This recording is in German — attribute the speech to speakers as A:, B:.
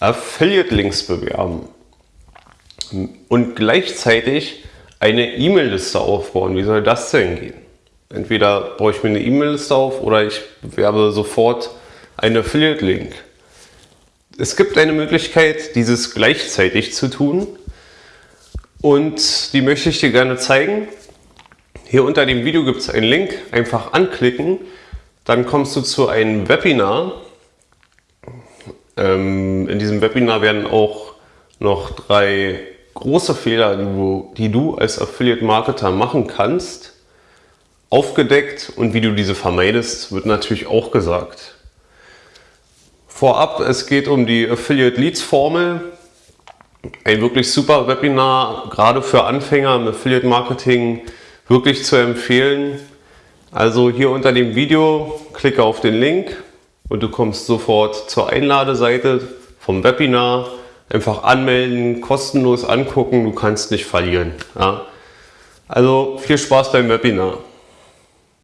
A: Affiliate-Links bewerben und gleichzeitig eine E-Mail-Liste aufbauen. Wie soll das denn gehen? Entweder baue ich mir eine E-Mail-Liste auf oder ich bewerbe sofort einen Affiliate-Link. Es gibt eine Möglichkeit, dieses gleichzeitig zu tun und die möchte ich dir gerne zeigen. Hier unter dem Video gibt es einen Link, einfach anklicken, dann kommst du zu einem Webinar. Ähm, in diesem Webinar werden auch noch drei große Fehler, die du, die du als Affiliate-Marketer machen kannst, aufgedeckt und wie du diese vermeidest, wird natürlich auch gesagt. Vorab, es geht um die Affiliate Leads Formel. Ein wirklich super Webinar, gerade für Anfänger im Affiliate Marketing, wirklich zu empfehlen. Also hier unter dem Video klicke auf den Link und du kommst sofort zur Einladeseite vom Webinar. Einfach anmelden, kostenlos angucken, du kannst nicht verlieren. Ja? Also viel Spaß beim Webinar.